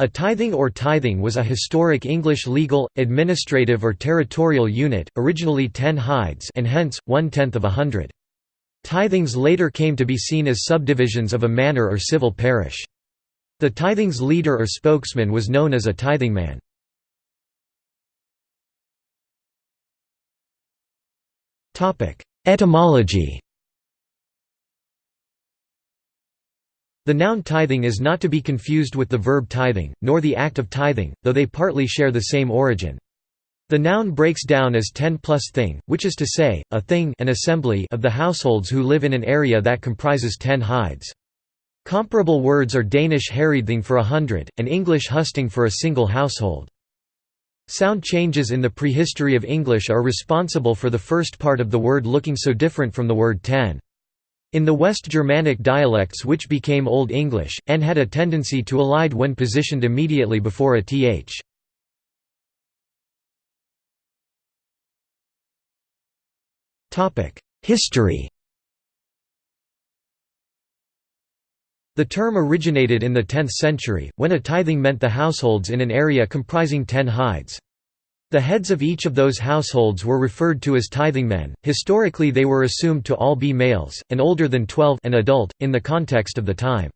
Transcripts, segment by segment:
A tithing or tithing was a historic English legal, administrative or territorial unit, originally ten hides and hence, one-tenth of a hundred. Tithings later came to be seen as subdivisions of a manor or civil parish. The tithing's leader or spokesman was known as a tithing tithingman. Etymology The noun tithing is not to be confused with the verb tithing, nor the act of tithing, though they partly share the same origin. The noun breaks down as ten plus thing, which is to say, a thing an assembly of the households who live in an area that comprises ten hides. Comparable words are Danish herredthing for a hundred, and English husting for a single household. Sound changes in the prehistory of English are responsible for the first part of the word looking so different from the word ten. In the West Germanic dialects which became Old English, n had a tendency to elide when positioned immediately before a th. History The term originated in the 10th century, when a tithing meant the households in an area comprising ten hides. The heads of each of those households were referred to as tithingmen. Historically, they were assumed to all be males, and older than 12 an adult, in the context of the time.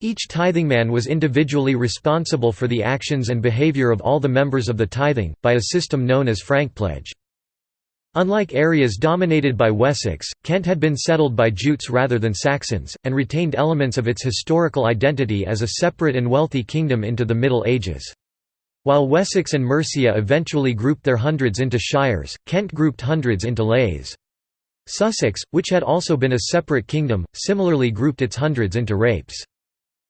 Each tithingman was individually responsible for the actions and behavior of all the members of the tithing, by a system known as frankpledge. Unlike areas dominated by Wessex, Kent had been settled by Jutes rather than Saxons, and retained elements of its historical identity as a separate and wealthy kingdom into the Middle Ages. While Wessex and Mercia eventually grouped their hundreds into shires, Kent grouped hundreds into lathes. Sussex, which had also been a separate kingdom, similarly grouped its hundreds into rapes.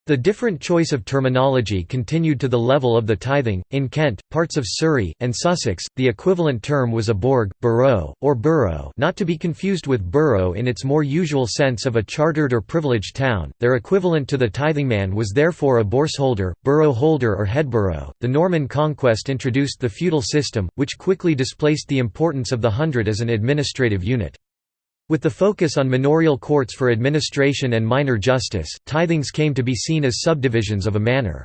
The different choice of terminology continued to the level of the tithing. In Kent, parts of Surrey, and Sussex, the equivalent term was a borg, borough, or borough, not to be confused with borough in its more usual sense of a chartered or privileged town. Their equivalent to the tithingman was therefore a borsholder, borough holder, or headborough. The Norman conquest introduced the feudal system, which quickly displaced the importance of the hundred as an administrative unit. With the focus on manorial courts for administration and minor justice, tithings came to be seen as subdivisions of a manor.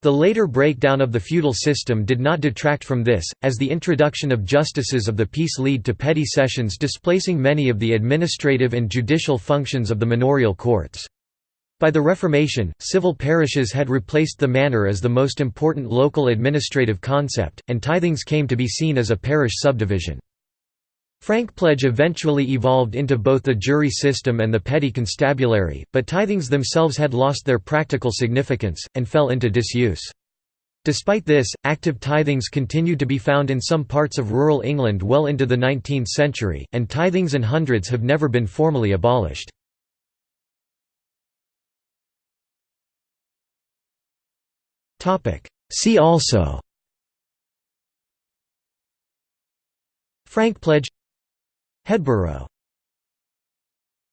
The later breakdown of the feudal system did not detract from this, as the introduction of justices of the peace lead to petty sessions displacing many of the administrative and judicial functions of the manorial courts. By the Reformation, civil parishes had replaced the manor as the most important local administrative concept, and tithings came to be seen as a parish subdivision. Frankpledge eventually evolved into both the jury system and the petty constabulary, but tithings themselves had lost their practical significance, and fell into disuse. Despite this, active tithings continued to be found in some parts of rural England well into the 19th century, and tithings and hundreds have never been formally abolished. See also Frankpledge Headborough